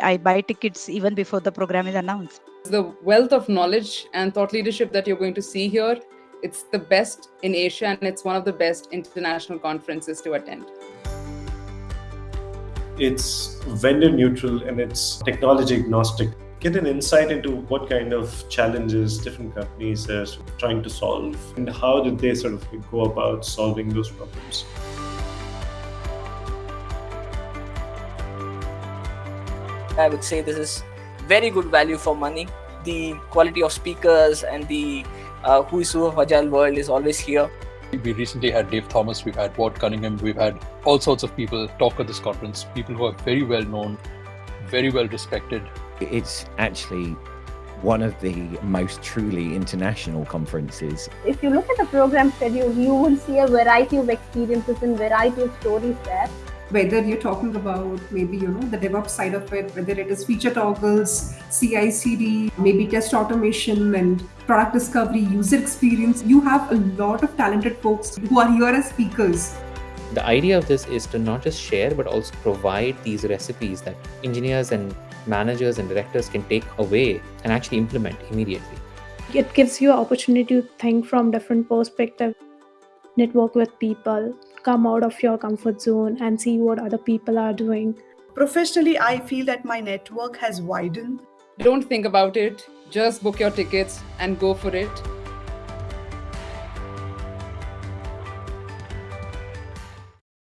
I buy tickets even before the program is announced. The wealth of knowledge and thought leadership that you're going to see here, it's the best in Asia and it's one of the best international conferences to attend. It's vendor neutral and it's technology agnostic. Get an insight into what kind of challenges different companies are trying to solve and how did they sort of go about solving those problems. I would say this is very good value for money. The quality of speakers and the uh, who's who of Agile world is always here. We recently had Dave Thomas, we've had Ward Cunningham, we've had all sorts of people talk at this conference, people who are very well known, very well respected. It's actually one of the most truly international conferences. If you look at the program schedule, you will see a variety of experiences and variety of stories there whether you're talking about maybe you know the DevOps side of it, whether it is feature toggles, CI/CD, maybe test automation and product discovery, user experience. You have a lot of talented folks who are here as speakers. The idea of this is to not just share but also provide these recipes that engineers and managers and directors can take away and actually implement immediately. It gives you an opportunity to think from different perspective, network with people, come out of your comfort zone and see what other people are doing. Professionally, I feel that my network has widened. Don't think about it, just book your tickets and go for it.